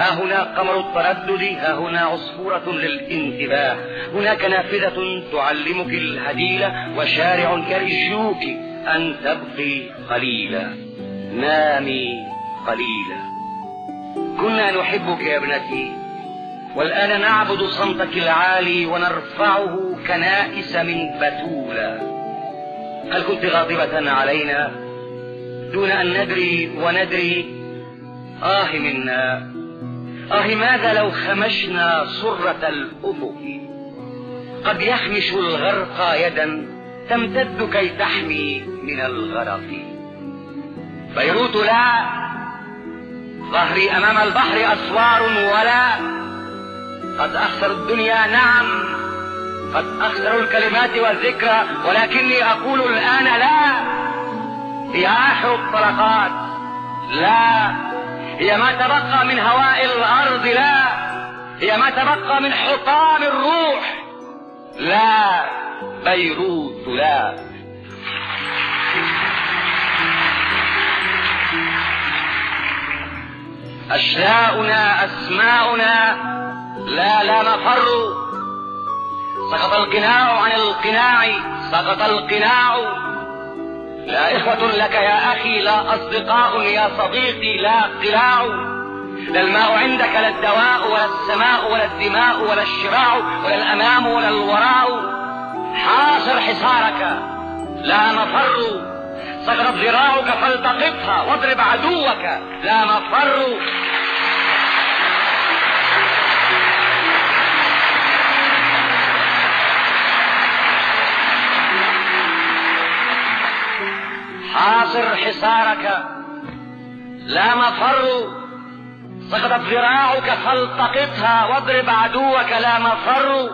ها هنا قمر التردد ها هنا عصفورة للانتباه. هناك نافذة تعلمك الهديلة وشارع يرجوك أن تبقي قليلا. نامي قليلا. كنا نحبك يا ابنتي والآن نعبد صمتك العالي ونرفعه كنائس من بتولا. هل كنت غاضبة علينا؟ دون أن ندري وندري. آه منا. آه ماذا لو خمشنا صرة الأفق؟ قد يخمش الغرق يدا تمتد كي تحمي من الغرق. بيروت لا ظهري أمام البحر أسوار ولا. قد أخسر الدنيا نعم قد أخسر الكلمات والذكرى ولكني أقول الآن لا. هي آخر الطلقات لا. هي ما تبقى من هواء الأرض لا. هي ما تبقى من حطام الروح لا. بيروت لا. أشلاؤنا أسماؤنا لا لا مفر. سقط القناع عن القناع سقط القناع. لا إخوة لك يا أخي لا أصدقاء يا صديقي لا قلاع لا الماء عندك لا الدواء ولا السماء ولا الدماء ولا الشراع ولا الأمام ولا الوراء. حاصر حصارك. لا مفر. سقطت ذراعك فالتقطها واضرب عدوك. لا مفر. حاصر حصارك. لا مفر. سقطت ذراعك فالتقطها واضرب عدوك. لا مفر.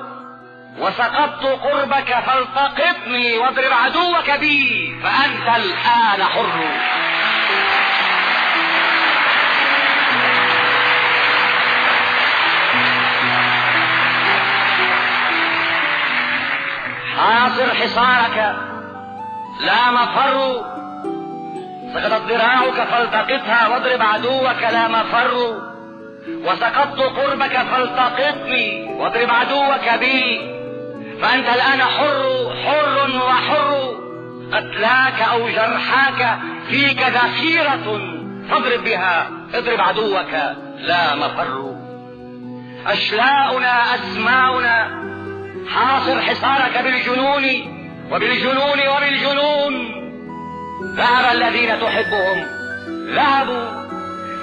وسقطت قربك فالتقطني واضرب عدوك بي فأنت الآن حر. حاصر حصارك. لا مفر. سقطت ذراعك فالتقطها واضرب عدوك لا مفر. وسقطت قربك فالتقطني واضرب عدوك بي. فأنت الآن حر حر وحر. قتلاك أو جرحاك فيك ذخيرة. فاضرب بها اضرب عدوك لا مفر. أشلاؤنا أسماؤنا حاصر حصارك بالجنون وبالجنون وبالجنون. ذهب الذين تحبهم. ذهبوا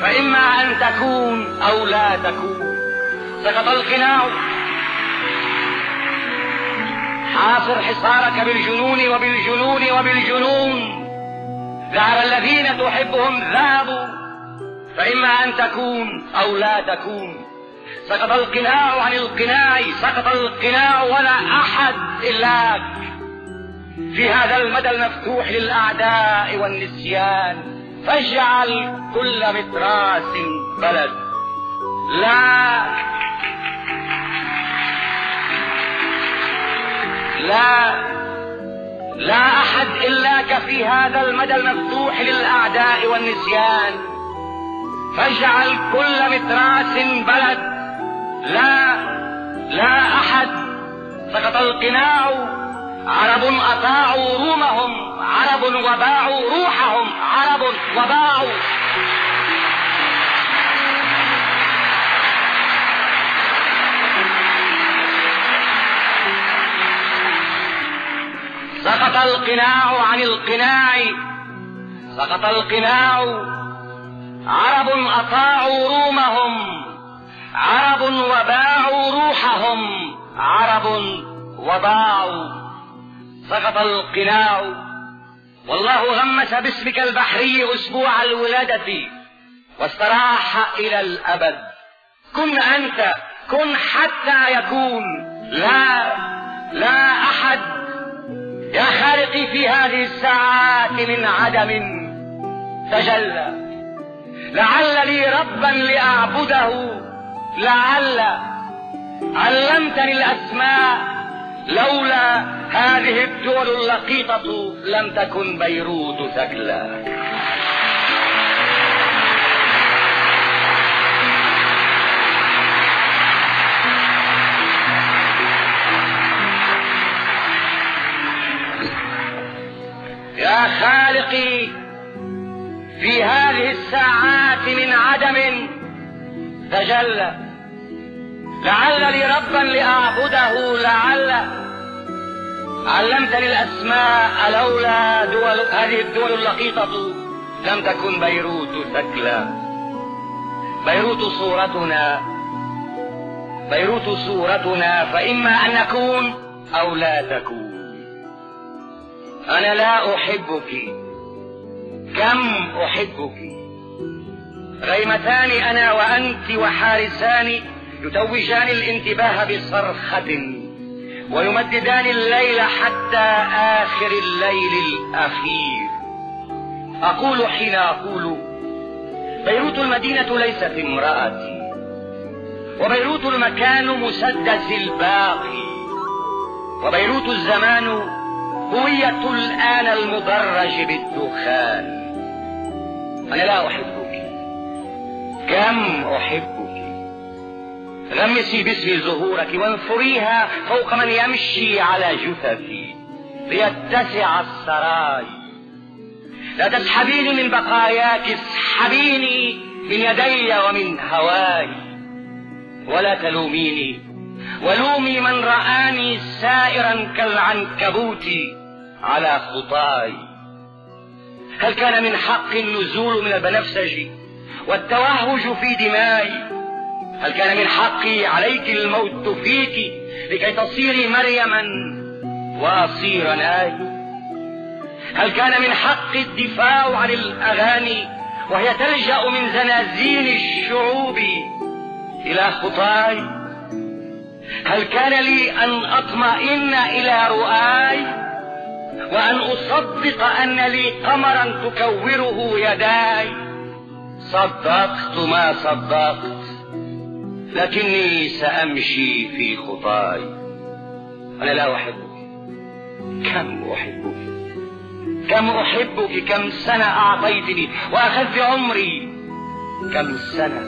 فإما أن تكون أو لا تكون. سقط القناع. حاصر حصارك بالجنون وبالجنون وبالجنون. ذهب الذين تحبهم. ذهبوا فإما أن تكون أو لا تكون. سقط القناع عن القناع. سقط القناع ولا أحد إلاك في هذا المدى المفتوح للأعداء والنسيان فاجعل كل متراس بلد. لا. لا. لا أحد إلاك في هذا المدى المفتوح للأعداء والنسيان. فاجعل كل متراس بلد. لا. لا أحد. سقط القناع عرب أطاعوا رومهم عرب وباعوا روحهم عرب وباعوا. سقط القناع عن القناع سقط القناع. عرب أطاعوا رومهم عرب وباعوا روحهم عرب وباعوا. سقط القناع والله غمس باسمك البحري أسبوع الولادة واستراح إلى الأبد. كن أنت كن حتى يكون. لا لا أحد يا خالقي في هذه الساعات من عدم تجلى. لعل لي ربا لأعبده. لعل علمتني الأسماء. لولا هذه الدول اللقيطة لم تكن بيروت ثكلا يا خالقي في هذه الساعات من عدم تجلى. لعل لي ربا لأعبده لعل علمتني الأسماء لولا دول هذه الدول اللقيطة. لم تكن بيروت ثكلى بيروت صورتنا. بيروت صورتنا فإما أن نكون أو لا تكون. أنا لا أحبك. كم أحبك؟ غيمتان أنا وأنت وحارسان يتوجان الانتباه بصرخة ويمددان الليل حتى آخر الليل الأخير. أقول حين أقول بيروت المدينة ليست امرأتي وبيروت المكان مسدس الباقي وبيروت الزمان هوية الآن المدرج بالدخان. أنا لا أحبك. كم أحبك؟ غمسي باسم زهورك وانثريها فوق من يمشي على جثثي ليتسع السراي. لا تسحبيني من بقاياك اسحبيني من يدي ومن هواي. ولا تلوميني ولومي من رآني سائرا كالعنكبوت على خطاي. هل كان من حق النزول من البنفسج والتوهج في دمائي؟ هل كان من حقي عليك الموت فيك لكي تصيري مريما واصير ناي هل كان من حقي الدفاع عن الأغاني وهي تلجأ من زنازين الشعوب إلى خطاي؟ هل كان لي أن أطمئن إلى رؤاي وأن أصدق أن لي قمرا تكوره يداي؟ صدقت ما صدقت. لكني سأمشي في خطاي. أنا لا أحبك. كم أحبك؟ كم أحبك؟ كم سنة أعطيتني وأخذت عمري؟ كم سنة؟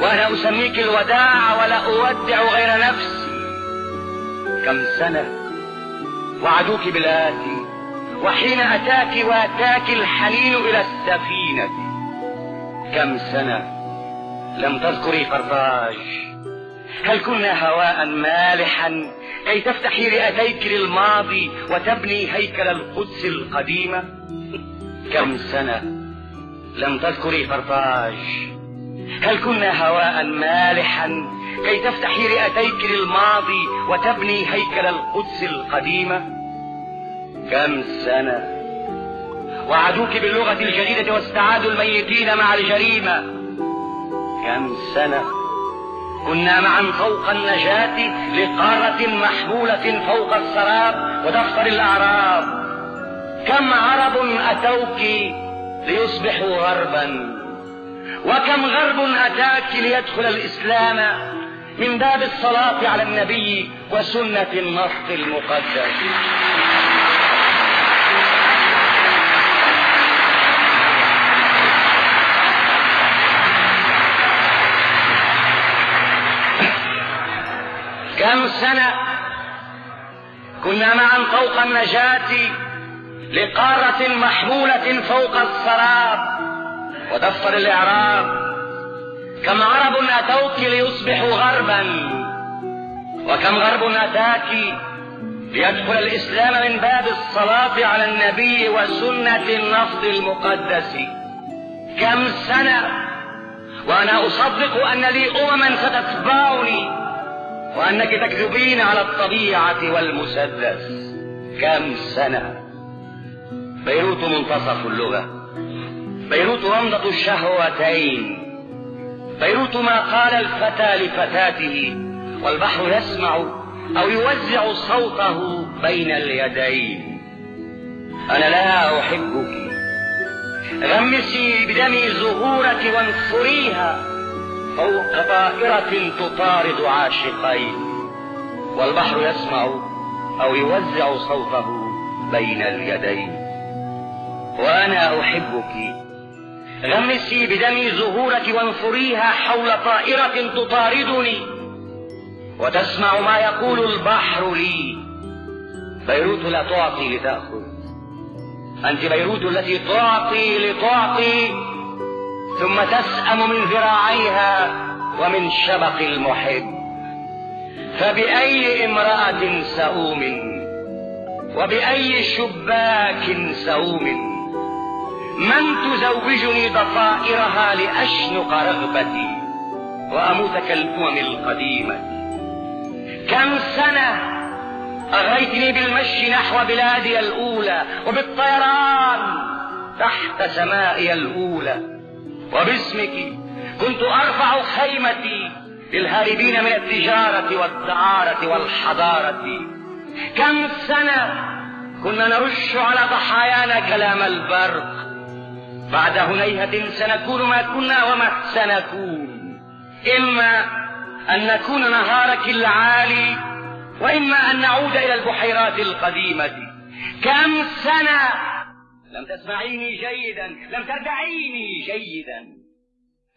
وأنا أسميك الوداع ولا أودع غير نفسي. كم سنة؟ وعدوك بالآتي وحين أتاك وأتاك الحنين إلى السفينة. كم سنة؟ لم تذكري قرطاج. هل كنا هواء مالحا؟ كي تفتحي رئتيك للماضي وتبني هيكل القدس القديمة كم سنة لم تذكري قرطاج؟ هل كنا هواء مالحا؟ كي تفتحي رئتيك للماضي وتبني هيكل القدس القديمة كم سنة؟ وعدوك باللغة الجديدة واستعادوا الميتين مع الجريمة. كم سنة كنا معا فوق النجاة لقارة محمولة فوق السراب ودفتر الأعراب. كم عرب أتوك ليصبحوا غربا؟ وكم غرب أتاك ليدخل الإسلام من باب الصلاة على النبي وسنة النص المقدس؟ كم سنة كنا معا فوق النجاة لقارة محمولة فوق السراب ودفتر الإعراب. كم عرب أتوك ليصبحوا غربا وكم غرب أتاك ليدخل الإسلام من باب الصلاة على النبي وسنة النص المقدس. كم سنة وأنا أصدق أن لي أمما ستتبعني وأنك تكذبين على الطبيعة والمسدس. كم سنة؟ بيروت منتصف اللغة. بيروت رمضة الشهوتين. بيروت ما قال الفتى لفتاته. والبحر يسمع أو يوزع صوته بين اليدين. أنا لا أحبك. غمسي بدمي زهورك وانثريها فوق طائرة تطارد عاشقين والبحر يسمع أو يوزع صوته بين اليدين وأنا أحبك. غمسي بدمي زهورك وانثريها حول طائرة تطاردني. وتسمع ما يقول البحر لي. بيروت لا تعطي لتأخذ. أنت بيروت التي تعطي لتعطي. ثم تسأم من ذراعيها ومن شبق المحب. فبأي امرأة سؤوم وبأي شباك سؤوم من تزوجني ضفائرها لأشنق رغبتي وأموت كالأمم القديمة؟ كم سنة أغريتني بالمشي نحو بلادي الأولى وبالطيران تحت سمائي الأولى؟ وباسمك كنت أرفع خيمتي للهاربين من التجارة والدعارة والحضارة. كم سنة كنا نرش على ضحايانا كلام البرق. بعد هنيهة سنكون ما كنا وما سنكون. إما أن نكون نهارك العالي وإما أن نعود إلى البحيرات القديمة. كم سنة لم تسمعيني جيدا لم تردعيني جيدا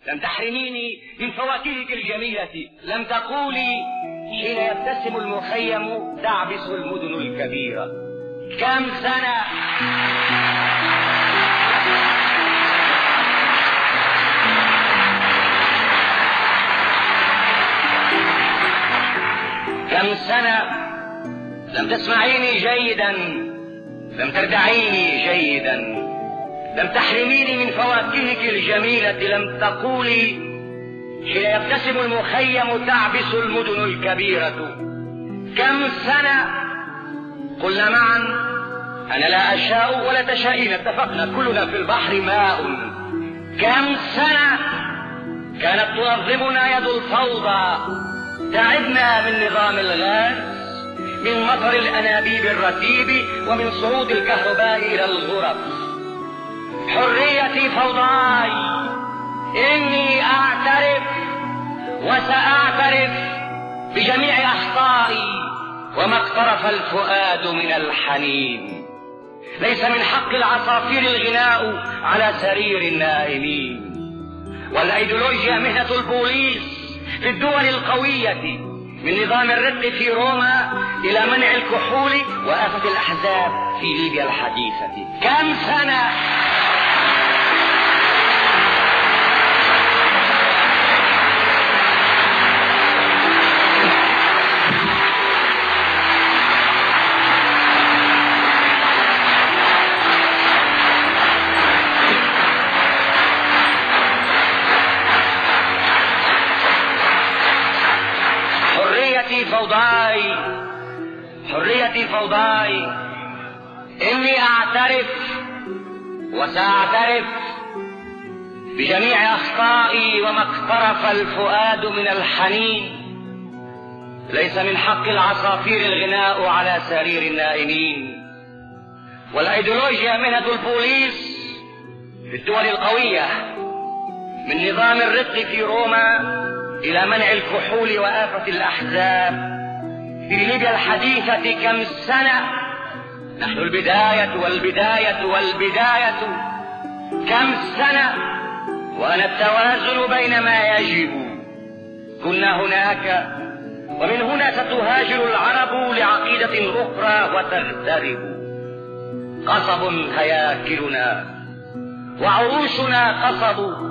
لم تحرميني من فواكهك الجميلة لم تقولي حين يبتسم المخيم تعبس المدن الكبيرة. كم سنة؟ كم سنة؟ لم تسمعيني جيدا. لم تردعيني جيدا لم تحرميني من فواكهك الجميلة لم تقولي حين يبتسم المخيم تعبس المدن الكبيرة. كم سنة؟ قلنا معا أنا لا أشاء ولا تشائين اتفقنا كلنا في البحر ماء. كم سنة؟ كانت تنظمنا يد الفوضى تعبنا من نظام الغاز. من مطر الأنابيب الرتيب ومن صعود الكهرباء إلى الغرف. حريتي فوضاي. إني أعترف وسأعترف بجميع أخطائي وما اقترف الفؤاد من الحنين. ليس من حق العصافير الغناء على سرير النائمين. والأيديولوجيا مهنة البوليس في الدول القوية من نظام الرق في روما إلى منع الكحول وآفة الأحزاب في ليبيا الحديثة. كم سنة؟ بجميع أخطائي وما اقترف الفؤاد من الحنين. ليس من حق العصافير الغناء على سرير النائمين. والأيديولوجيا مهنة البوليس في الدول القوية من نظام الرق في روما إلى منع الكحول وآفة الأحزاب. في ليبيا الحديثة كم سنة نحن البداية والبداية والبداية. كم سنة وأنا التوازن بين ما يجب. كنا هناك ومن هنا ستهاجر العرب لعقيدة أخرى وتغترب. قصب هياكلنا وعروشنا قصب.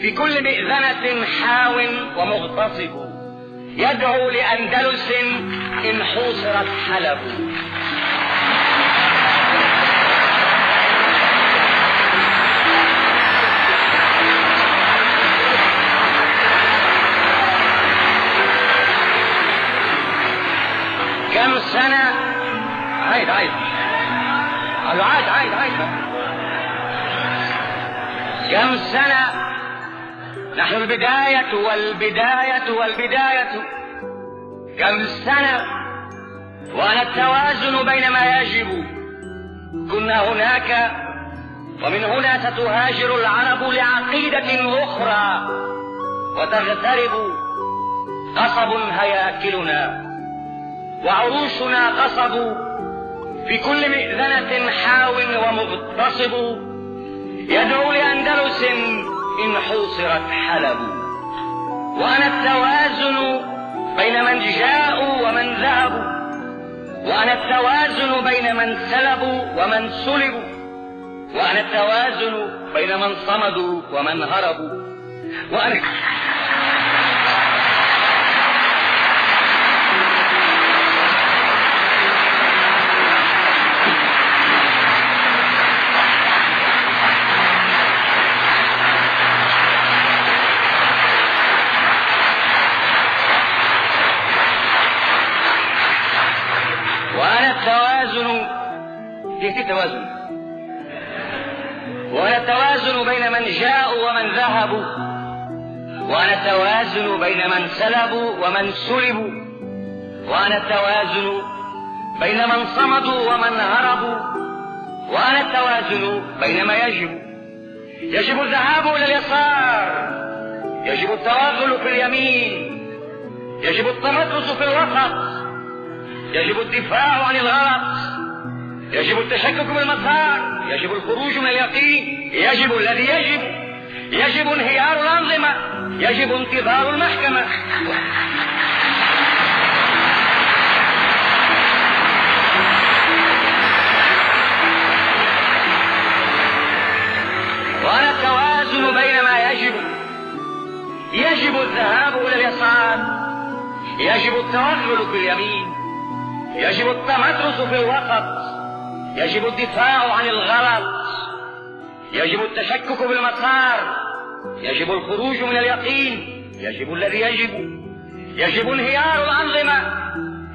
في كل مئذنة حاو ومغتصب. يدعو لأندلس إن حوصرت حلب. سنة. عيد عيد. قالوا عيد عيد عيد كم سنة نحن البداية والبداية والبداية. كم سنة وأنا التوازن بين ما يجب. كنا هناك. ومن هنا ستهاجر العرب لعقيدة أخرى. وتغترب قصب هياكلنا. وعروشنا قصب في كل مئذنة حاو ومغتصب. يدعو لأندلس إن حوصرت حلب. وأنا التوازن بين من جاءوا ومن ذهبوا وأنا التوازن بين من سلبوا ومن سلبوا وأنا التوازن بين من صمدوا ومن هربوا وأنا كيف التوازن وأنا التوازن بين من جاءوا ومن ذهبوا. وأنا التوازن بين من سلبوا ومن سلبوا. وأنا التوازن بين من صمدوا ومن هربوا. وأنا التوازن بين ما يجب. يجب الذهاب إلى اليسار. يجب التوغل في اليمين. يجب التمدرس في الوسط. يجب الدفاع عن الغلط. يجب التشكك بالمسار يجب الخروج من اليقين يجب الذي يجب يجب انهيار الأنظمة يجب انتظار المحكمة. وأنا التوازن بين ما يجب يجب الذهاب إلى اليسار يجب التوغل في اليمين يجب التمدرس في الوسط. يجب الدفاع عن الغلط يجب التشكك بالمسار يجب الخروج من اليقين. يجب الذي يجب. يجب انهيار الأنظمة.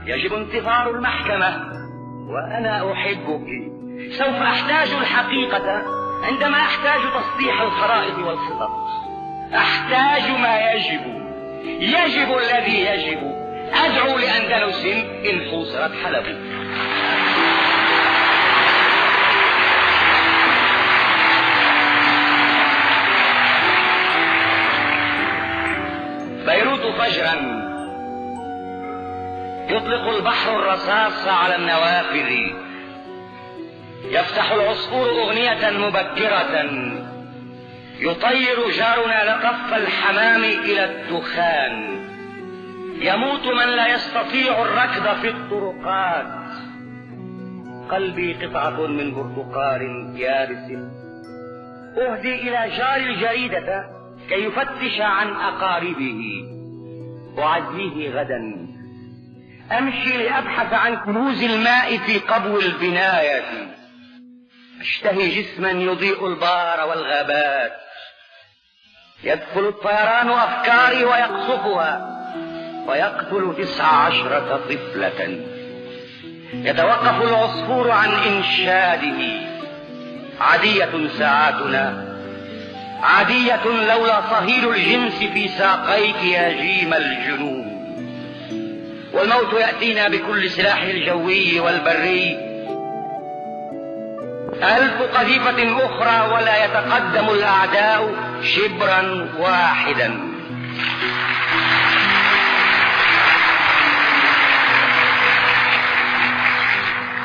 يجب انتظار المحكمة. وأنا أحبك سوف أحتاج الحقيقة عندما أحتاج تصليح الخرائط والخطط. أحتاج ما يجب. يجب الذي يجب. أدعو لأندلس إن حوصرت حلب يطلق البحر الرصاص على النوافذ. يفتح العصفور أغنية مبكرة. يطير جارنا لقف الحمام إلى الدخان. يموت من لا يستطيع الركض في الطرقات. قلبي قطعة من برتقال يابس أهدي إلى جار الجريدة كي يفتش عن أقاربه. أعزيه غدا. أمشي لأبحث عن كنوز الماء في قبو البناية. أشتهي جسما يضيء البار والغابات. يدخل الطيران أفكاري ويقصفها. ويقتل تسع عشرة طفلة. يتوقف العصفور عن إنشاده. عادية ساعاتنا. عادية لولا صهيل الجنس في ساقيك يا جيم الجنون. والموت يأتينا بكل سلاح الجوي والبري. ألف قذيفة أخرى ولا يتقدم الأعداء شبرا واحدا.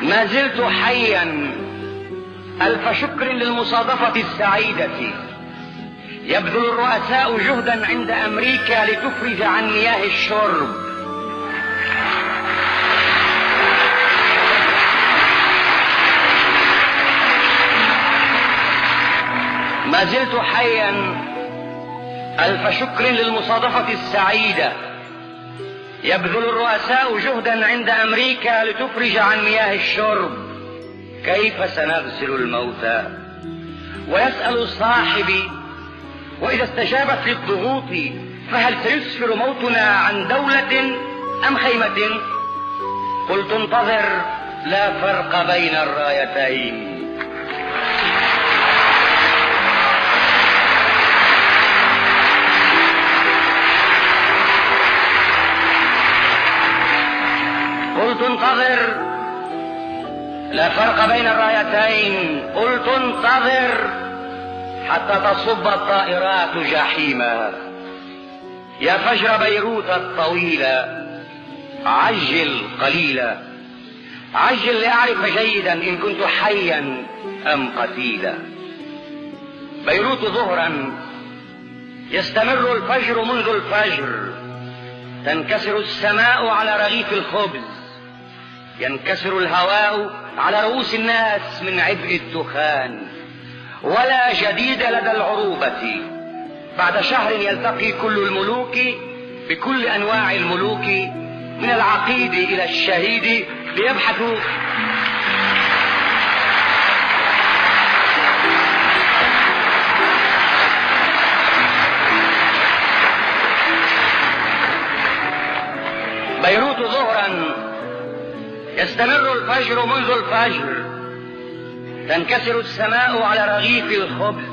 ما زلت حيا. ألف شكر للمصادفة السعيدة. يبذل الرؤساء جهدا عند أمريكا لتفرج عن مياه الشرب. ما زلت حيا ألف شكر للمصادفة السعيدة. يبذل الرؤساء جهدا عند أمريكا لتفرج عن مياه الشرب. كيف سنغسل الموتى؟ ويسأل صاحبي وإذا استجابت للضغوط فهل سيسفر موتنا عن دولة أم خيمة؟ قلت انتظر لا فرق بين الرايتين. قلت انتظر لا فرق بين الرايتين. قلت انتظر حتى تصب الطائرات جحيما. يا فجر بيروت الطويلة عجل قليلا عجل لأعرف جيدا إن كنت حيا أم قتيلا. بيروت ظهرا يستمر الفجر منذ الفجر. تنكسر السماء على رغيف الخبز. ينكسر الهواء على رؤوس الناس من عبء الدخان. ولا جديد لدى العروبة. بعد شهر يلتقي كل الملوك بكل أنواع الملوك من العقيد إلى الشهيد ليبحثوا. بيروت ظهرا. يستمر الفجر منذ الفجر. تنكسر السماء على رغيف الخبز.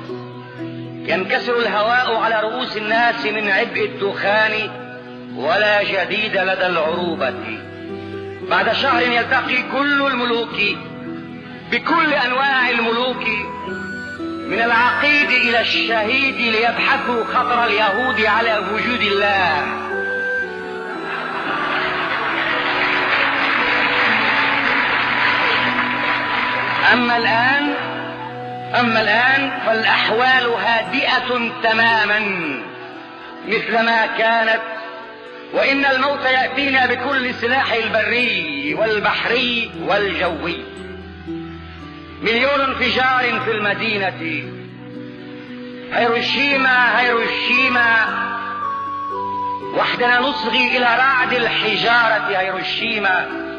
ينكسر الهواء على رؤوس الناس من عبء الدخان ولا جديد لدى العروبة. بعد شهر يلتقي كل الملوك بكل أنواع الملوك من العقيد إلى الشهيد ليبحثوا خطر اليهود على وجود الله. أما الآن أما الآن فالأحوال هادئة تماما مثلما كانت وإن الموت يأتينا بكل سلاح البري والبحري والجوي. مليون انفجار في المدينة. هيروشيما هيروشيما. وحدنا نصغي إلى رعد الحجارة هيروشيما.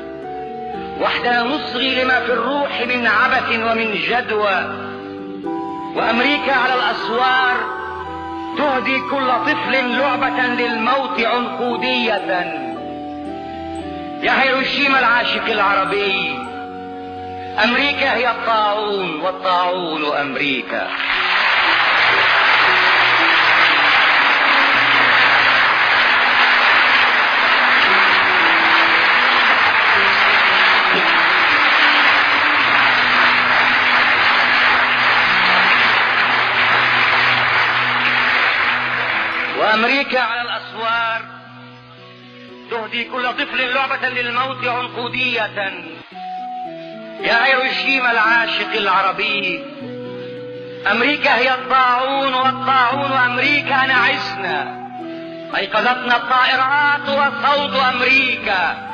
وحدنا نصغي لما في الروح من عبث ومن جدوى. وأمريكا على الأسوار تهدي كل طفل لعبة للموت عنقودية. يا هيروشيما العاشق العربي أمريكا هي الطاعون والطاعون أمريكا. وامريكا على الأسوار. تهدي كل طفل لعبة للموت عنقودية يا هيروشيما العاشق العربي. أمريكا هي الطاعون والطاعون أمريكا نعسنا أيقظتنا الطائرات وصوت أمريكا.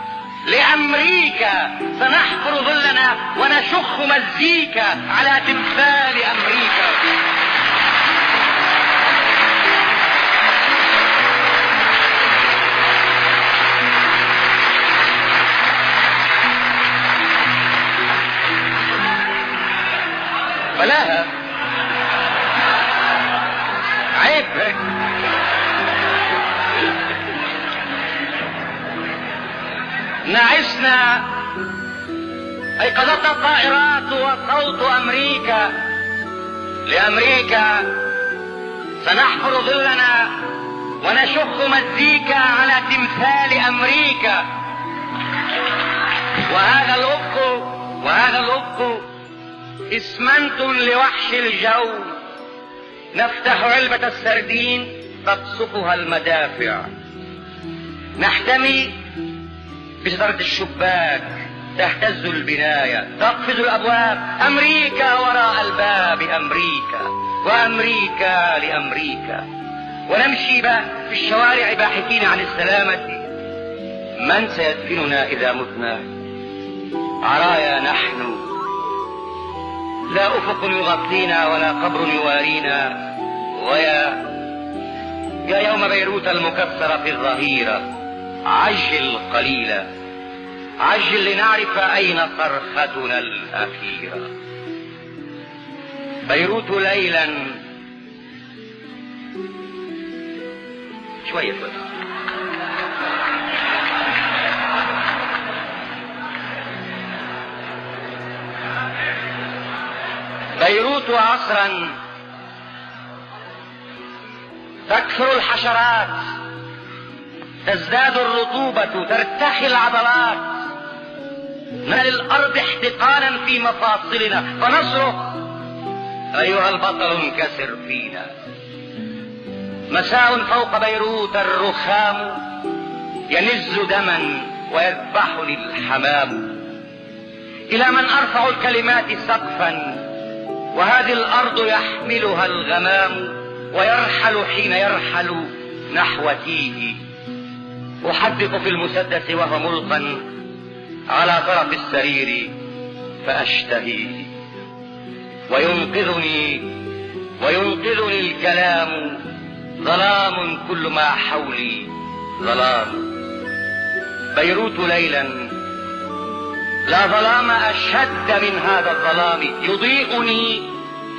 لأمريكا سنحفر ظلنا ونشخ مزيكا على تمثال أمريكا. بلاها. عيب. نعسنا ايقظتنا الطائرات وصوت أمريكا. لأمريكا سنحفر ظلنا ونشخ مزيكا على تمثال أمريكا. وهذا الافق وهذا الأفق إسمنت لوحش الجو. نفتح علبة السردين تقصفها المدافع. نحتمي بشجرة الشباك تهتز البناية. تقفز الأبواب. أمريكا وراء الباب. أمريكا وأمريكا لأمريكا. ونمشي في الشوارع باحثين عن السلامة. من سيدفننا إذا متنا؟ عرايا نحن. لا أفق يغطينا ولا قبر يوارينا. ويا يا يوم بيروت المكسر في الظهيرة عجل قليلا عجل لنعرف أين صرختنا الأخيرة بيروت ليلا. شوية بس بيروت عصرا. تكثر الحشرات. تزداد الرطوبة. ترتخي العضلات. نال الأرض احتقانا في مفاصلنا. فنصرخ. أيها البطل انكسر فينا. مساء فوق بيروت. الرخام ينز دما ويذبحني الحمام إلى من أرفع الكلمات سقفا. وهذه الأرض يحملها الغمام ويرحل حين يرحل نحو تيه احدق في المسدس وهو ملقا على طرف السرير فاشتهيه وينقذني وينقذني الكلام. ظلام كل ما حولي ظلام. بيروت ليلا لا ظلام أشد من هذا الظلام. يضيئني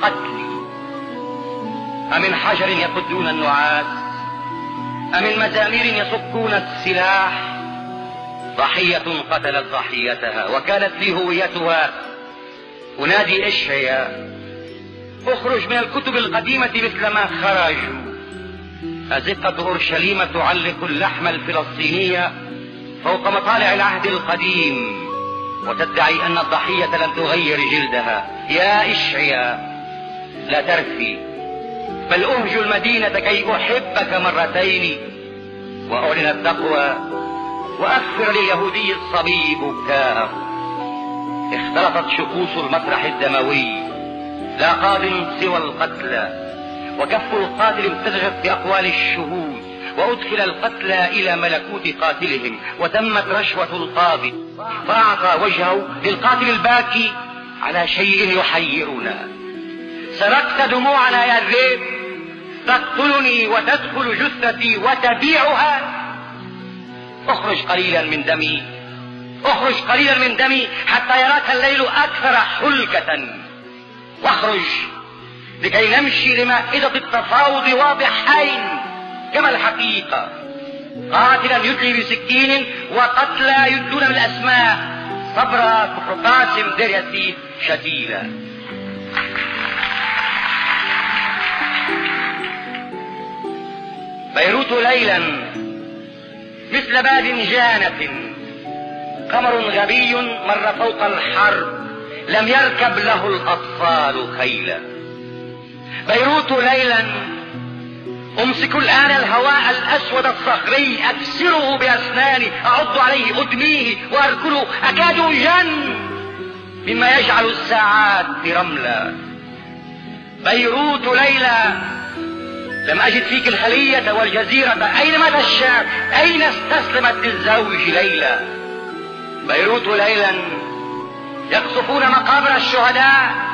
قتلي. أمن حجر يقدون النعاس؟ أمن مزامير يصكون السلاح؟ ضحية قتلت ضحيتها وكانت لي هويتها. أنادي إشعيا أخرج من الكتب القديمة مثل ما خرجوا. أزقة أورشليم تعلق اللحم الفلسطيني فوق مطالع العهد القديم. وتدعي أن الضحية لم تغير جلدها. يا إشعيا لا ترثي. بل أهج المدينة كي أحبك مرتين. وأعلن التقوى وأكثر لليهودي الصبي بكاءه اختلطت شخوص المسرح الدموي. لا قاض سوى القتلى. وكف القاتل امتزجت بأقوال الشهود. وأدخل القتلى إلى ملكوت قاتلهم وتمت رشوة القاضي. فأعطى وجهه للقاتل الباكي على شيء يحيرنا. سرقت دموعنا يا الذئب تقتلني وتدخل جثتي وتبيعها. أخرج قليلا من دمي. أخرج قليلا من دمي حتى يراك الليل أكثر حلكة واخرج لكي نمشي لمائدة التفاوض واضحين. كما الحقيقة. قاتلا يدلي بسكين وقتلى يدلون بالاسماء صبرا كفر قاسم دير ياسين شتيلا. بيروت ليلا مثل باب جانة. قمر غبي مر فوق الحرب لم يركب له الأطفال خيلا بيروت ليلا أمسك الآن الهواء الأسود الصخري أكسره بأسناني أعض عليه أدميه وأركله أكاد أجن مما يجعل الساعات رملا. بيروت ليلى لم أجد فيك الخلية والجزيرة أين مات الشاب أين استسلمت للزوج ليلى؟ بيروت ليلا يقصفون مقابر الشهداء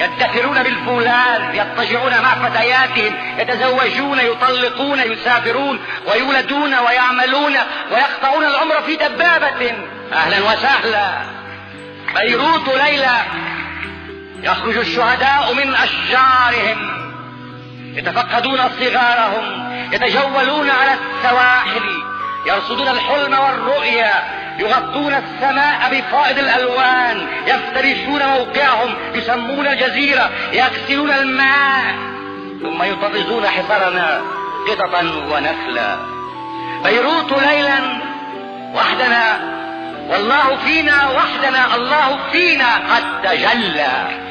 يدخرون بالفولاذ يضطجعون مع فتياتهم يتزوجون يطلقون يسافرون ويولدون ويعملون ويقطعون العمر في دبابة. أهلا وسهلا. بيروت ليلى. يخرج الشهداء من أشجارهم. يتفقدون صغارهم. يتجولون على السواحل يرصدون الحلم والرؤيا يغطون السماء بفائض الألوان يفترشون موقعهم يسمون الجزيرة يغسلون الماء ثم يطرزون حصرنا قططا ونخلا. بيروت ليلا وحدنا والله فينا وحدنا الله فينا قد تجلى.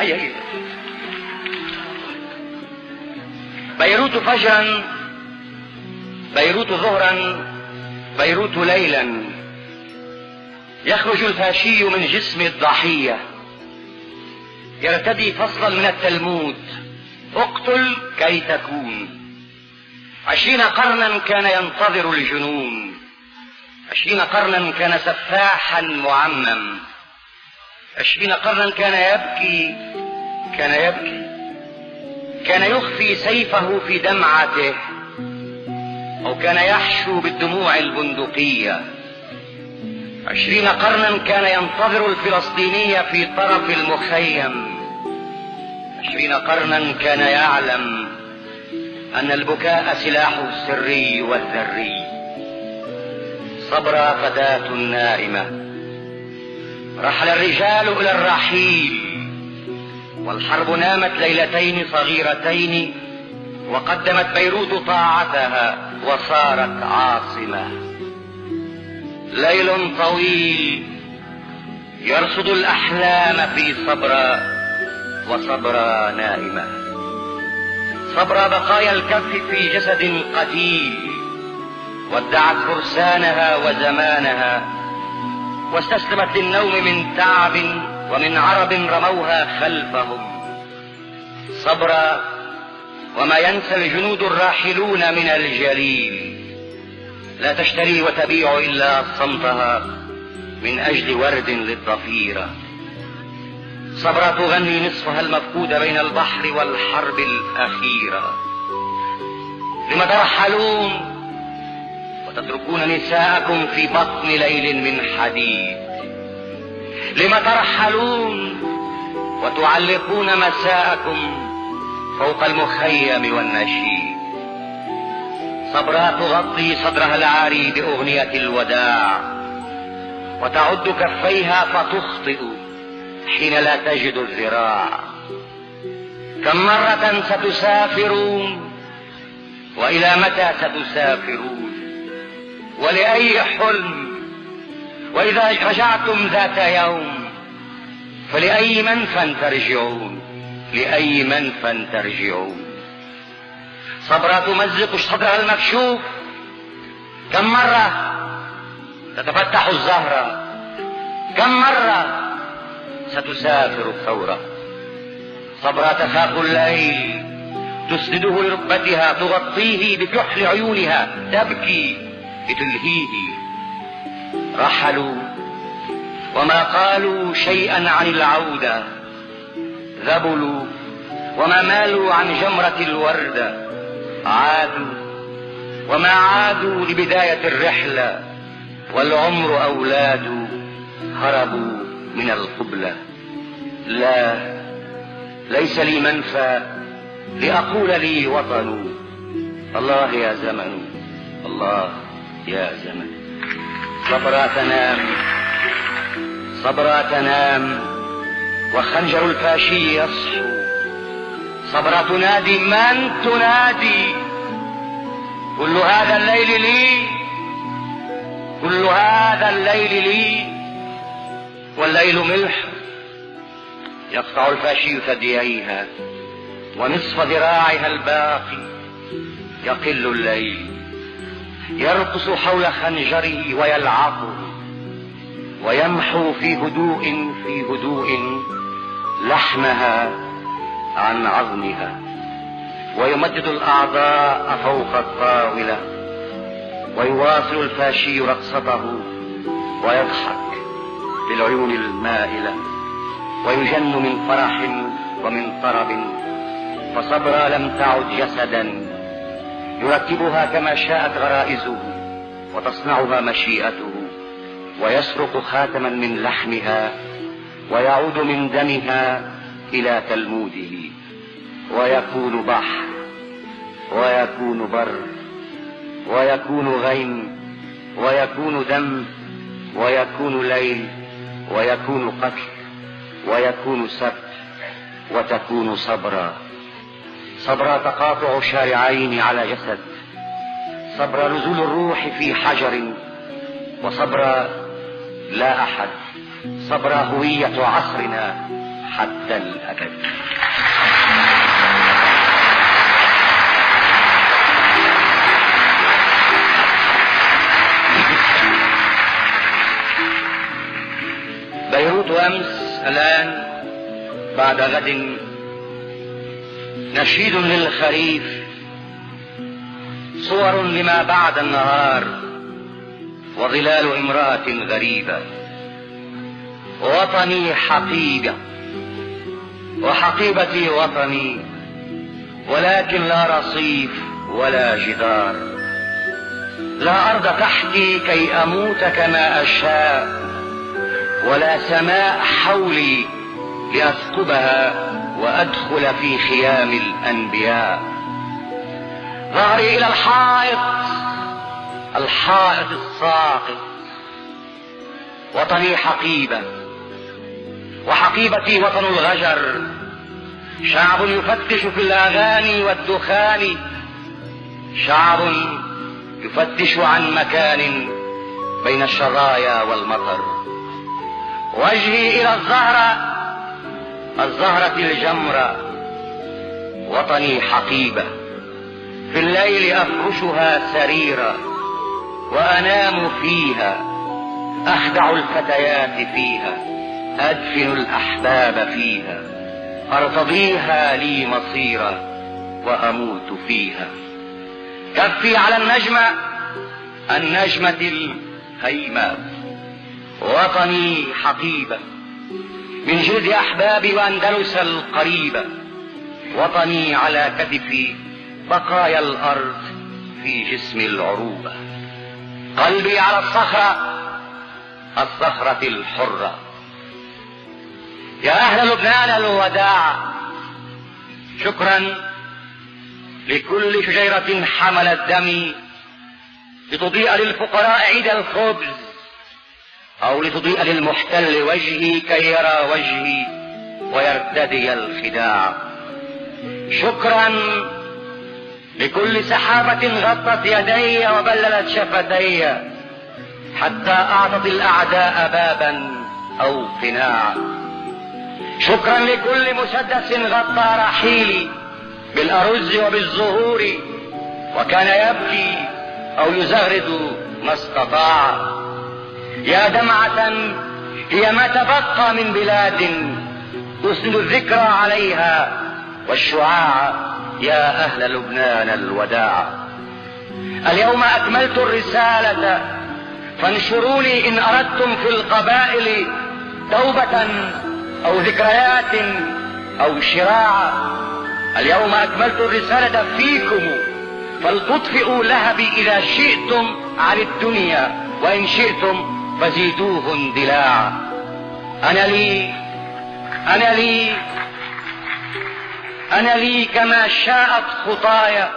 هيا هيا بيروت فجرا بيروت ظهرا بيروت ليلا. يخرج الفاشي من جسم الضحية. يرتدي فصلا من التلمود. اقتل كي تكون. عشرين قرنا كان ينتظر الجنون. عشرين قرنا كان سفاحا معمم. عشرين قرنا كان يبكي كان يبكي. كان يخفي سيفه في دمعته أو كان يحشو بالدموع البندقية. عشرين قرنا كان ينتظر الفلسطيني في طرف المخيم. عشرين قرنا كان يعلم أن البكاء سلاحه السري والذري. صبر فتاة نائمة. رحل الرجال إلى الرحيل. والحرب نامت ليلتين صغيرتين وقدمت بيروت طاعتها وصارت عاصمة. ليل طويل يرصد الأحلام في صبرا وصبرا نائمة. صبرا بقايا الكف في جسد قتيل ودعت فرسانها وزمانها واستسلمت للنوم من تعب ومن عرب رموها خلفهم. صبرا وما ينسى الجنود الراحلون من الجليل. لا تشتري وتبيع إلا صمتها من أجل ورد للضفيرة صبرا تغني نصفها المفقود بين البحر والحرب الأخيرة. لم ترحلون وتتركون نساءكم في بطن ليل من حديد. لم ترحلون وتعلقون مساءكم فوق المخيم والنشيد. صبرا تغطي صدرها العاري بأغنية الوداع. وتعد كفيها فتخطئ حين لا تجد الذراع. كم مرة ستسافرون وإلى متى ستسافرون؟ ولأي حلم. وإذا رجعتم ذات يوم فلأي منفى ترجعون. لأي منفى ترجعون. صبرا تمزق صدرها المكشوف. كم مرة تتفتح الزهرة كم مرة ستسافر الثورة صبرا تخاف الليل. تسنده لركبتها تغطيه بكحل عيونها. تبكي. لتلهيه. رحلوا وما قالوا شيئا عن العودة. ذبلوا وما مالوا عن جمرة الوردة عادوا وما عادوا لبداية الرحلة. والعمر أولاد هربوا من القبلة. لا ليس لي منفى لأقول لي وطن الله يا زمن الله يا زمن. صبرا تنام صبرا تنام وخنجر الفاشي يصحو صبرا تنادي من تنادي؟ كل هذا الليل لي. كل هذا الليل لي. والليل ملح. يقطع الفاشي ثدييها. ونصف ذراعها الباقي. يقل الليل. يرقص حول خنجره ويلعقه ويمحو في هدوء في هدوء لحمها عن عظمها ويمدد الأعضاء فوق الطاولة ويواصل الفاشي رقصته ويضحك بالعيون المائلة ويجن من فرح ومن طرب فصبرا لم تعد جسدا يرتبها كما شاءت غرائزه وتصنعها مشيئته ويسرق خاتما من لحمها ويعود من دمها إلى تلموذه ويكون بحر ويكون بر ويكون غيم ويكون دم ويكون ليل ويكون قتل ويكون سبت وتكون صبرا. صبر تقاطع شارعين على جسد. صبر نزول الروح في حجر. وصبر لا أحد. صبر هوية عصرنا حتى الأبد. بيروت امس الآن بعد غد نشيد للخريف صور لما بعد النهار وظلال امرأة غريبة وطني حقيبة وحقيبتي وطني ولكن لا رصيف ولا جدار. لا أرض تحتي كي أموت كما أشاء ولا سماء حولي لأثقبها وأدخل في خيام الأنبياء. ظهري إلى الحائط الحائط الساقط وطني حقيبة وحقيبتي وطن الغجر. شعب يفتش في الأغاني والدخان شعب يفتش عن مكان بين الشظايا والمطر. وجهي إلى الزهرة الزهرة الجمرة وطني حقيبة. في الليل أفرشها سريرا وأنام فيها أخدع الفتيات فيها أدفن الأحباب فيها أرتضيها لي مصيرا وأموت فيها. كفي على النجمة النجمة الهيمة وطني حقيبة. من جلد أحبابي وأندلس القريبة وطني على كتفي بقايا الأرض في جسم العروبة قلبي على الصخرة الصخرة الحرة. يا أهل لبنان الوداع شكرا لكل شجيرة حملت دمي لتضيء للفقراء عيد الخبز. أو لتضيء للمحتل وجهي كي يرى وجهي ويرتدي الخداع. شكرا لكل سحابة غطت يدي وبللت شفتي حتى أعطت الأعداء بابا أو قناع شكرا لكل مسدس غطى رحيلي بالأرز وبالزهور وكان يبكي أو يزغرد ما استطاع. يا دمعة هي ما تبقى من بلاد تسند الذكرى عليها والشعاع يا أهل لبنان الوداع. اليوم أكملت الرسالة فانشروني إن أردتم في القبائل توبة أو ذكريات أو شراع. اليوم أكملت الرسالة فيكم فلتطفئوا لهبي إذا شئتم عن الدنيا وإن شئتم فزيدوه اندلاع. أنا لي أنا لي أنا لي كما شاءت خطايا.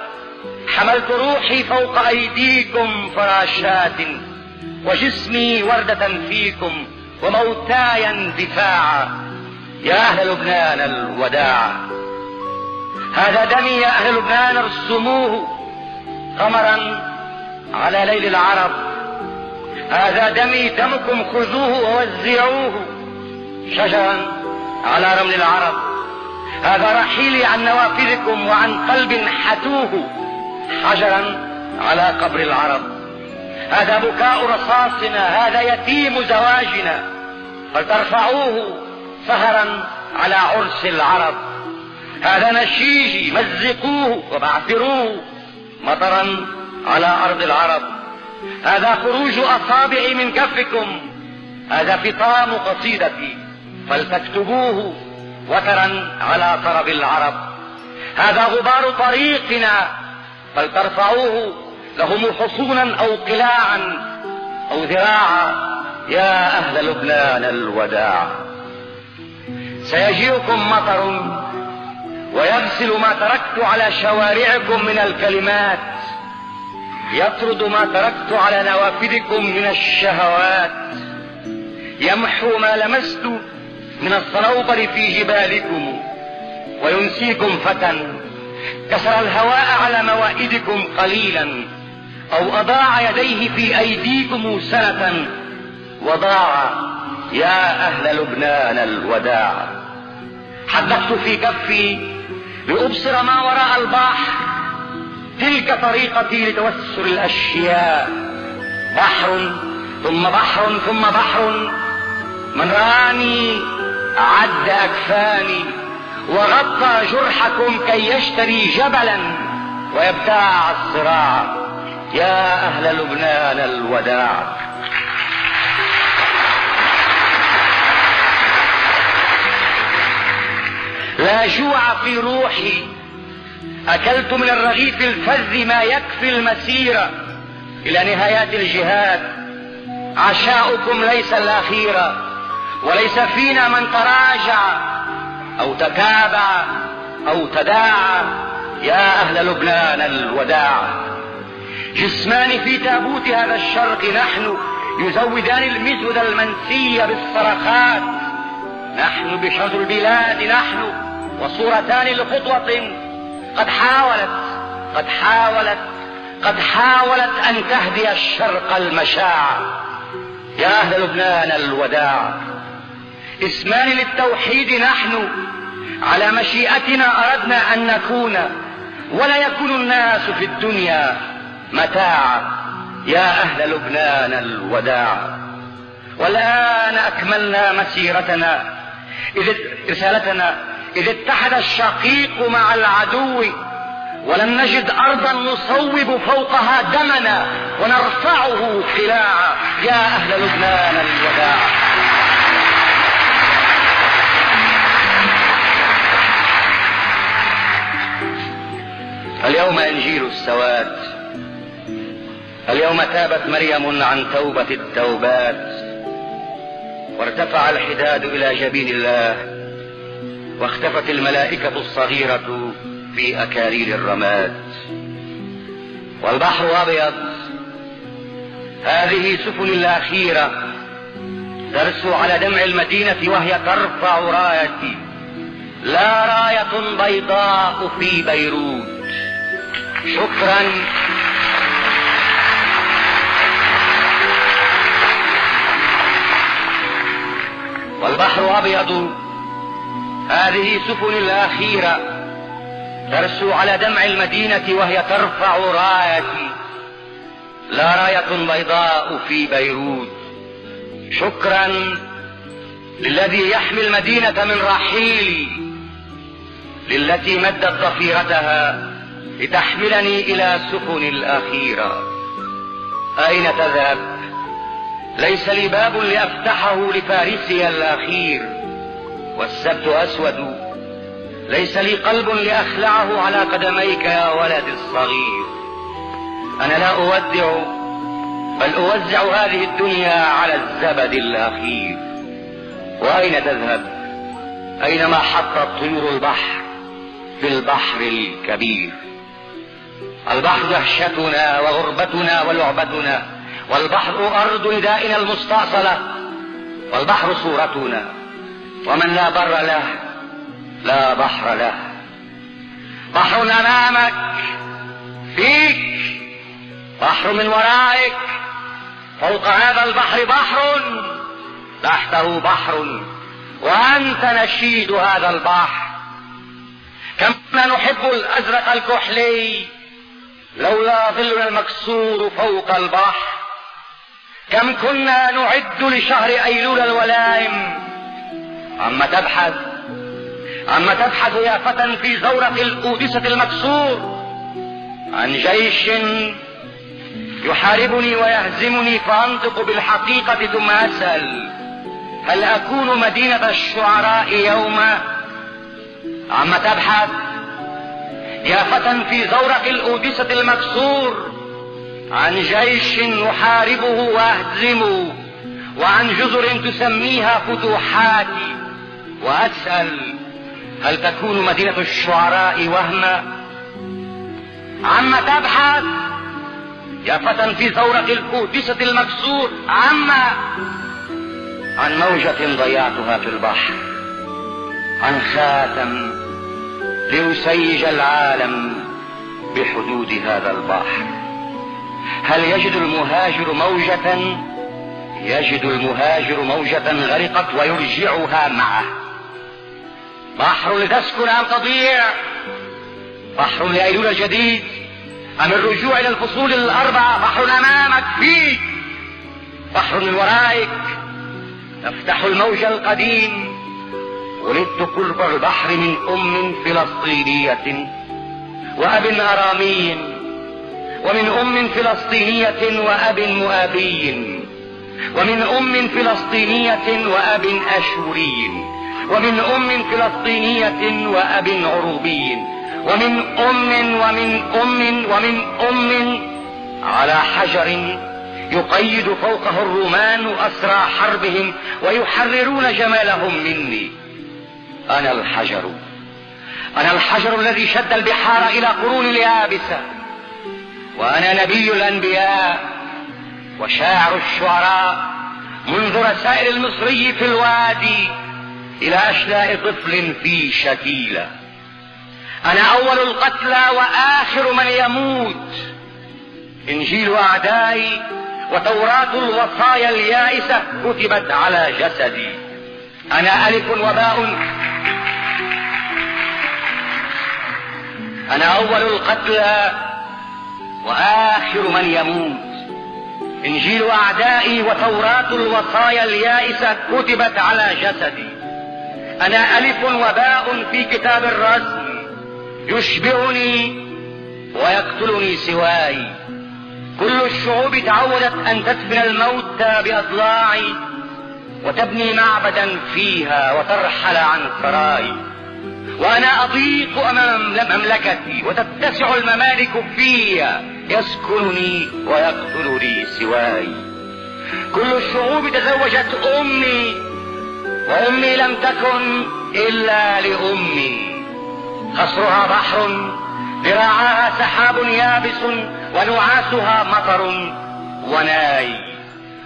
حملت روحي فوق أيديكم فراشات وجسمي وردة فيكم وموتاي اندفاعا يا أهل لبنان الوداع. هذا دمي يا أهل لبنان ارسموه قمرا على ليل العرب. هذا دمي دمكم خذوه ووزعوه. شجرا على رمل العرب. هذا رحيلي عن نوافذكم وعن قلب حتوه. حجرا على قبر العرب. هذا بكاء رصاصنا هذا يتيم زواجنا. فلترفعوه سهرا على عرس العرب. هذا نشيجي مزقوه وبعثروه مطرا على أرض العرب. هذا خروج أصابعي من كفكم. هذا فطام قصيدتي. فلتكتبوه وترا على طرب العرب. هذا غبار طريقنا. فلترفعوه لهم حصونا أو قلاعا أو ذراعا. يا أهل لبنان الوداع. سيجيئكم مطر ويغسل ما تركت على شوارعكم من الكلمات. يطرد ما تركت على نوافذكم من الشهوات. يمحو ما لمست من الصنوبر في جبالكم وينسيكم فتى. كسر الهواء على موائدكم قليلا أو أضاع يديه في أيديكم سنة وضاع. يا أهل لبنان الوداع حدثت في كفي لأبصر ما وراء البحر تلك طريقتي لتوسل الأشياء. بحر ثم بحر ثم بحر. من راني عد أكفاني وغطى جرحكم كي يشتري جبلا ويبتاع الصراع. يا أهل لبنان الوداع. لا جوع في روحي أكلت من الرغيف الفذ ما يكفي المسيرة إلى نهايات الجهاد. عشاؤكم ليس الاخيرة وليس فينا من تراجع أو تتابع أو تداعى. يا أهل لبنان الوداع جسمان في تابوت هذا الشرق نحن يزودان المزود المنسي بالصرخات. نحن بشر البلاد نحن وصورتان لخطوة قد حاولت قد حاولت قد حاولت أن تهدي الشرق المشاع. يا أهل لبنان الوداع اسمان للتوحيد نحن على مشيئتنا أردنا أن نكون ولا يكون الناس في الدنيا متاعا يا أهل لبنان الوداع والآن أكملنا مسيرتنا إذ رسالتنا إذ اتحد الشقيق مع العدو ولم نجد أرضا نصوب فوقها دمنا ونرفعه قلاعا يا أهل لبنان الوداع. اليوم إنجيل السواد. اليوم تابت مريم عن توبة التوبات وارتفع الحداد إلى جبين الله. واختفت الملائكة الصغيرة في أكارير الرماد. والبحر أبيض. هذه سفن الأخيرة ترسو على دمع المدينة وهي ترفع رايتي. لا راية بيضاء في بيروت. شكرا. والبحر أبيض. هذه سفن الأخيرة ترسو على دمع المدينة وهي ترفع رايتي. لا راية بيضاء في بيروت. شكرا للذي يحمي المدينة من رحيلي للتي مدت ضفيرتها لتحملني إلى سفن الأخيرة. أين تذهب؟ ليس لي باب لأفتحه لفارسي الأخير. والسبت أسود. ليس لي قلب لأخلعه على قدميك يا ولد الصغير. أنا لا أودع بل أوزع هذه الدنيا على الزبد الأخير. وأين تذهب؟ أينما حطت طيور البحر في البحر الكبير. البحر دهشتنا وغربتنا ولعبتنا والبحر أرض ندائنا المستأصلة والبحر صورتنا. ومن لا بر له لا بحر له. بحر أمامك فيك. بحر من ورائك فوق هذا البحر بحر تحته بحر. وأنت نشيد هذا البحر. كم نحب الأزرق الكحلي لولا ظلنا المكسور فوق البحر. كم كنا نعد لشهر أيلول الولائم عم تبحث عم تبحث يا فتى في زورق الأودسة المكسور عن جيش يحاربني ويهزمني فأنطق بالحقيقة ثم أسأل هل أكون مدينة الشعراء يوما عم تبحث يا فتى في زورق الأودسة المكسور عن جيش نحاربه وأهزمه وعن جزر تسميها فتوحاتي. وأسأل هل تكون مدينة الشعراء وهما عما تبحث؟ يا فتى في زورق الكودسة المكسور عما؟ عن موجة ضيعتها في البحر عن خاتم ليسيج العالم بحدود هذا البحر. هل يجد المهاجر موجة؟ يجد المهاجر موجة غرقت ويرجعها معه. بحر لتسكن أم تضيع بحر لأيلول الجديد أم الرجوع إلى الفصول الأربعة؟ بحر أمامك فيك. بحر من ورائك تفتح الموج القديم ولدت قرب البحر من أم فلسطينية وأب أرامي ومن أم فلسطينية وأب مؤابي ومن أم فلسطينية وأب أشوري. ومن أم فلسطينية وأب عروبي. ومن أم ومن أم ومن أم على حجر يقيد فوقه الرومان أسرى حربهم ويحررون جمالهم مني. أنا الحجر. أنا الحجر الذي شد البحار إلى قرون اليابسة وأنا نبي الأنبياء وشاعر الشعراء منذ رسائل المصري في الوادي. إلى أشلاء طفل في شكيلة. أنا أول القتلى وآخر من يموت. إنجيل أعدائي وتوراة الوصايا اليائسة كتبت على جسدي. أنا ألف وباء. أنا أول القتلى وآخر من يموت. إنجيل أعدائي وتوراة الوصايا اليائسة كتبت على جسدي. أنا ألف وباء في كتاب الرسم. يشبعني ويقتلني سواي. كل الشعوب تعودت أن تدفن الموتى بأضلاعي وتبني معبدا فيها وترحل عن سراي وأنا أضيق أمام مملكتي وتتسع الممالك فيها يسكنني ويقتلني سواي. كل الشعوب تزوجت أمي وأمي لم تكن إلا لأمي. قصرها بحر ذراعها سحاب يابس ونعاسها مطر وناي.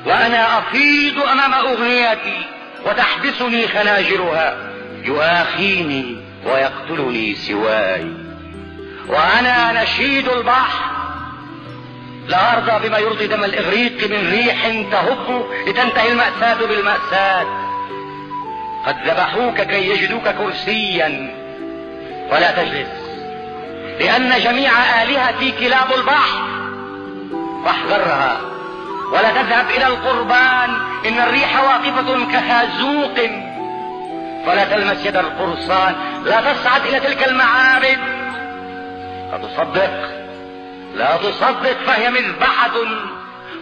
وأنا أفيض أمام أغنيتي وتحبسني خناجرها. يؤاخيني ويقتلني سواي. وأنا نشيد البحر لا أرضى بما يرضي دم الإغريق من ريح تهب لتنتهي المأساة بالمأساة. قد ذبحوك كي يجدوك كرسيا. ولا تجلس. لأن جميع آلهتي كلاب البحر. فاحذرها ولا تذهب إلى القربان. إن الريح واقفة كخازوق ولا تلمس يد القرصان. لا تصعد إلى تلك المعابد. لا تصدق لا تصدق فهي مذبحة.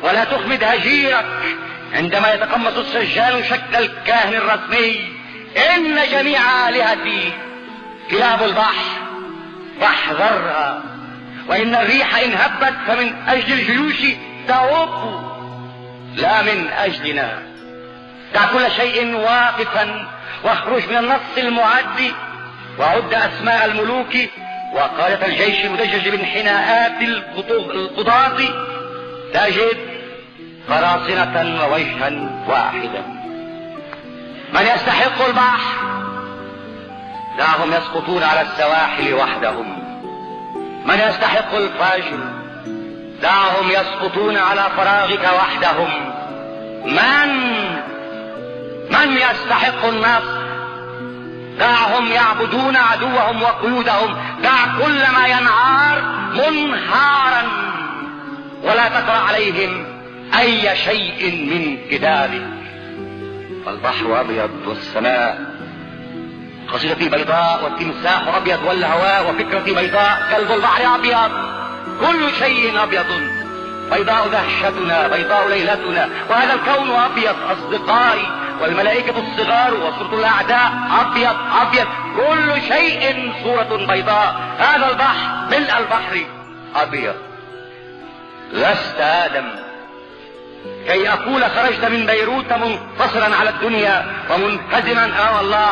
ولا تخمد هجيرك عندما يتقمص السجان شكل الكاهن الرسمي. إن جميع آلهتي كلاب البحر فاحذرها وإن الريح إن هبت فمن أجل الجيوش تهب لا من أجلنا. دع كل شيء واقفا واخرج من النص المعد وعد أسماء الملوك وقادة الجيش المدجج من حناءات القضاة تجد قراصنة ووجها واحدا. من يستحق البحر دعهم يسقطون على السواحل وحدهم. من يستحق الفجر دعهم يسقطون على فراغك وحدهم. من؟ من يستحق النصر دعهم يعبدون عدوهم وقيودهم. دع كل ما ينعار منهارا. ولا تقرأ عليهم أي شيء من كتابك. فالبحر أبيض والسماء قصيدتي بيضاء والتمساح أبيض والهواء وفكرتي بيضاء كلب البحر أبيض. كل شيء أبيض. بيضاء دهشتنا بيضاء ليلتنا. وهذا الكون أبيض أصدقائي والملائكة الصغار وصورة الأعداء أبيض أبيض. كل شيء صورة بيضاء. هذا البحر ملء البحر أبيض. لست آدم. كي أقول خرجت من بيروت منتصرا على الدنيا ومنهزما. آه والله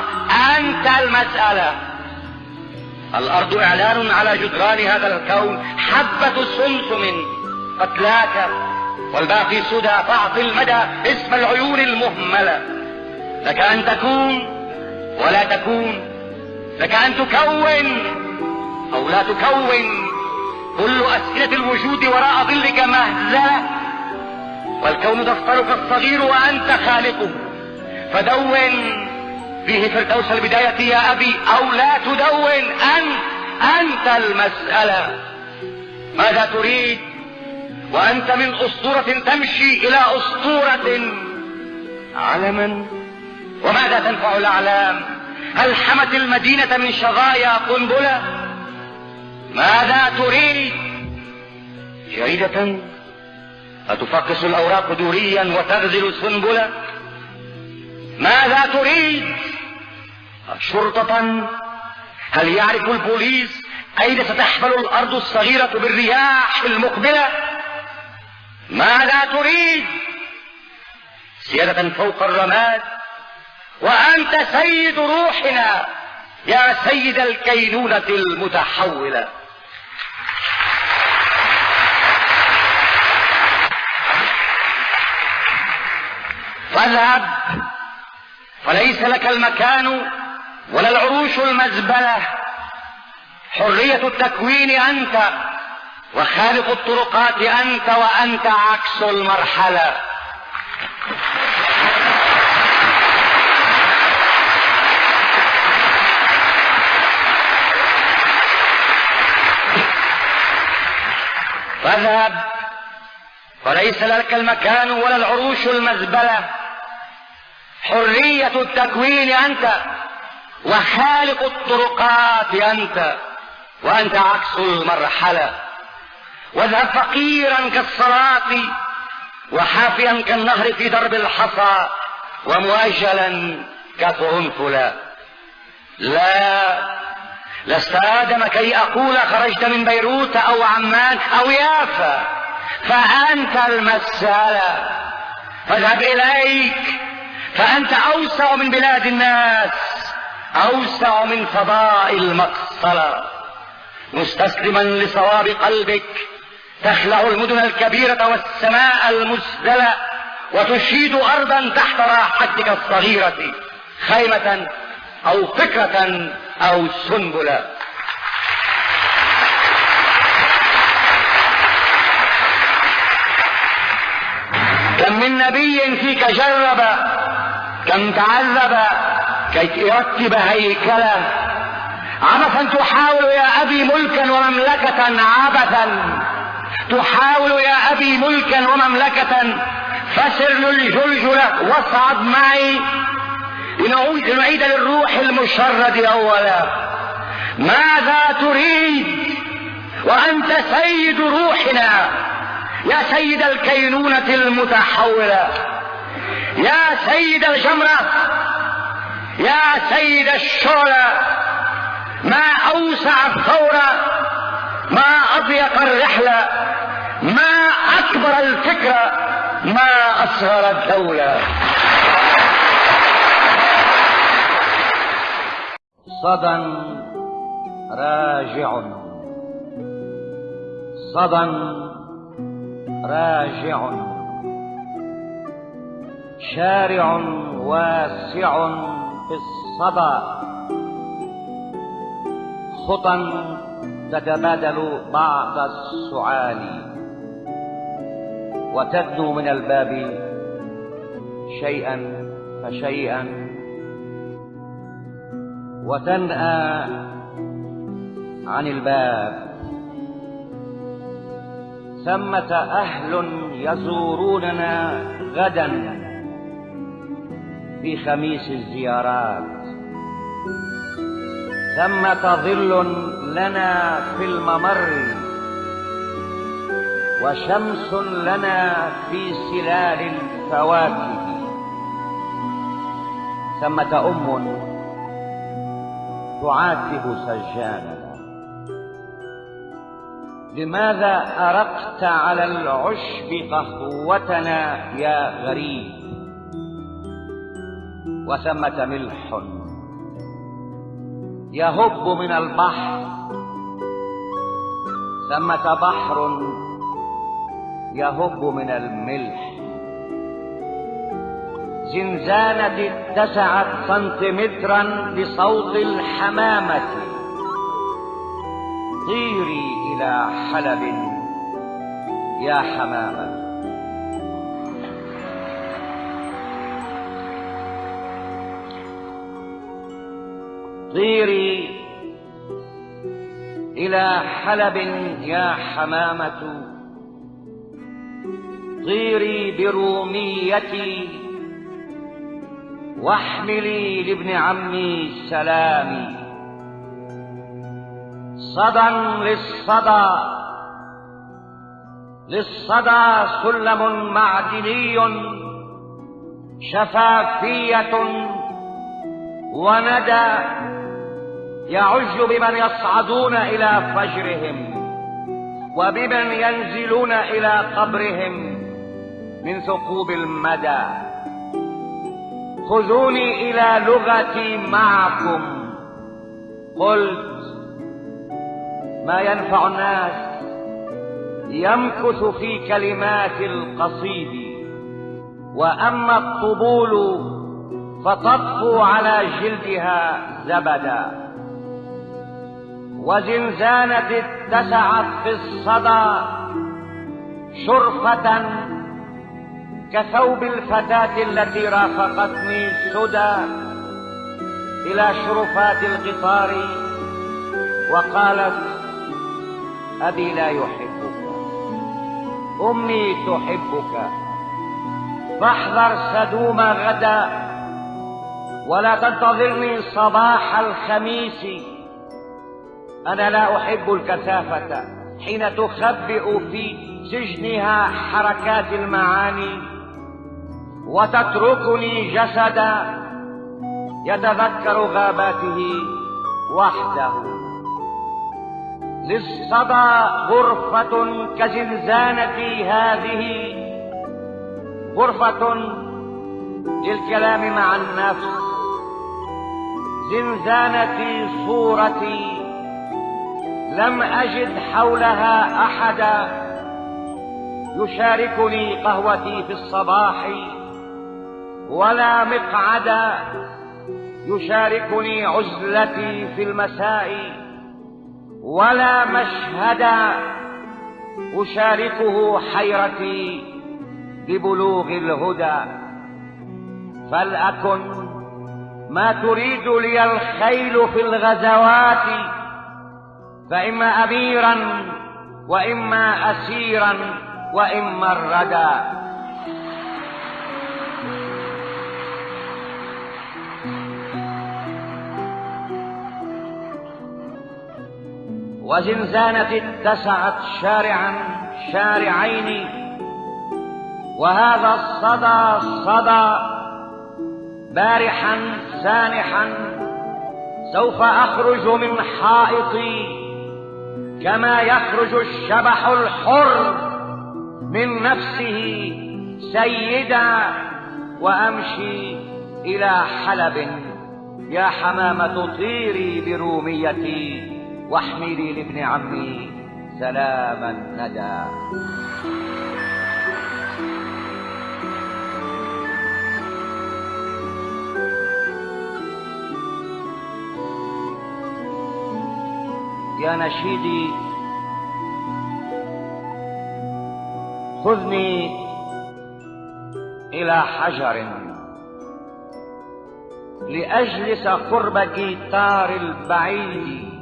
أنت المسألة. الأرض إعلان على جدران هذا الكون حبة سمسم قتلاك. والباقي سدى فاعطي المدى اسم العيون المهملة. لك أن تكون ولا تكون. لك أن تكون أو لا تكون. كل أسئلة الوجود وراء ظلك مهزلة. والكون دفترك الصغير وأنت خالقه. فدون فيه فردوس البداية يا أبي أو لا تدون انت أنت المسألة. ماذا تريد؟ وأنت من أسطورة تمشي إلى أسطورة. علما وماذا تنفع الأعلام؟ هل حمت المدينة من شظايا قنبلة؟ ماذا تريد؟ جريدة أتفقس الأوراق دوريا وتغزل سنبلة ماذا تريد؟ شرطة هل يعرف البوليس أين ستحمل الأرض الصغيرة بالرياح المقبلة؟ ماذا تريد؟ سيادة فوق الرماد وأنت سيد روحنا يا سيد الكينونة المتحولة. فاذهب. فليس لك المكان ولا العروش المزبلة. حرية التكوين أنت وخالق الطرقات أنت وأنت عكس المرحلة. فاذهب. فليس لك المكان ولا العروش المزبلة. حرية التكوين أنت وخالق الطرقات أنت وأنت عكس المرحلة. واذهب فقيرا كالصلاة وحافيا كالنهر في درب الحصى ومؤجلا كقرنفلا لا لست آدم كي أقول خرجت من بيروت أو عمان أو يافا فأنت المسألة. فاذهب إليك فأنت أوسع من بلاد الناس أوسع من فضاء المقصلة مستسلما لصواب قلبك تخلع المدن الكبيرة والسماء المسدلة وتشيد أرضا تحت راحتك الصغيرة خيمة أو فكرة أو سنبلة. كم من نبي فيك جرب كم تعذب كي يرتب هيكله عبثا تحاول يا أبي ملكا ومملكة عبثا. تحاول يا أبي ملكا ومملكة فسر للجلجلة واصعد معي. لنعيد للروح المشرد أولا. ماذا تريد؟ وأنت سيد روحنا. يا سيد الكينونة المتحولة. يا سيد الجمرة يا سيد الشعلة ما أوسع الثورة ما أضيق الرحلة ما أكبر الفكرة ما أصغر الدولة. صدى راجع. صدى راجع. شارع واسع في الصدى. خطى تتبادل بعض السعال. وتبدو من الباب شيئا فشيئا. وتنأى عن الباب. ثمة أهل يزوروننا غدا. في خميس الزيارات. ثمة ظل لنا في الممر وشمس لنا في سلال الفواكه. ثمة أم تعاتب سجاننا لماذا أرقت على العشب قهوتنا يا غريب؟ وثمة ملح. يهب من البحر ثمة بحر. يهب من الملح. زنزانة اتسعت سنتيمترا بصوت الحمامة. طيري إلى حلب. يا حمامة. طيري إلى حلب يا حمامة. طيري بروميتي واحملي لابن عمي سلامي. صدى للصدى. للصدى سلم معدني. شفافية. وندى يعج بمن يصعدون إلى فجرهم وبمن ينزلون إلى قبرهم من ثقوب المدى. خذوني إلى لغتي معكم. قلت ما ينفع الناس يمكث في كلمات القصيد وأما الطبول فتطفو على جلدها زبدا. وزنزانة اتسعت في الصدى شرفة كثوب الفتاة التي رافقتني سدى إلى شرفات القطار وقالت أبي لا يحبك أمي تحبك فاحذر سدوم غدا ولا تنتظرني صباح الخميس. أنا لا أحب الكثافة. حين تخبئ في سجنها حركات المعاني وتتركني جسدا يتذكر غاباته وحده. للصدى غرفة كزنزانتي هذه غرفة للكلام مع النفس زنزانتي صورتي لم أجد حولها أحدا يشاركني قهوتي في الصباح ولا مقعدا يشاركني عزلتي في المساء ولا مشهدا أشاركه حيرتي ببلوغ الهدى. فلأكن ما تريد لي الخيل في الغزوات فإما أميرا وإما أسيرا وإما الردى وزنزانة اتسعت شارعا شارعين وهذا الصدى صدى بارحا سانحا سوف أخرج من حائطي. كما يخرج الشبح الحر من نفسه سيدا وأمشي إلى حلب. يا حمامة طيري بروميتي واحملي لابن عمي سلام الندى يا نشيدي خذني إلى حجر. لأجلس قرب جيتار البعيد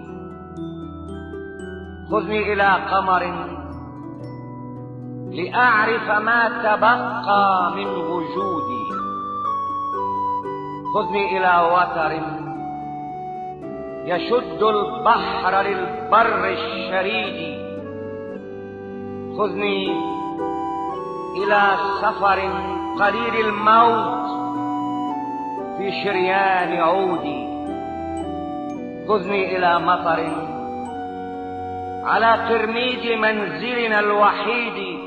خذني إلى قمر. لأعرف ما تبقى من وجودي. خذني إلى وتر. يشد البحر للبر الشريد. خذني إلى سفر قليل الموت في شريان عودي. خذني إلى مطر على قرميد منزلنا الوحيد.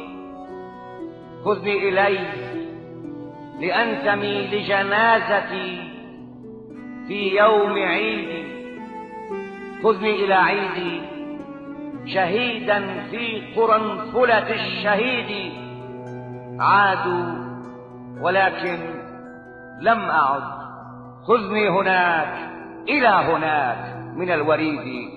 خذني إليه لأنتمي لجنازتي في يوم عيدي خذني إلى عيدي شهيدا في قرنفلة الشهيد. عادوا ولكن لم أعد. خذني هناك إلى هناك من الوريد.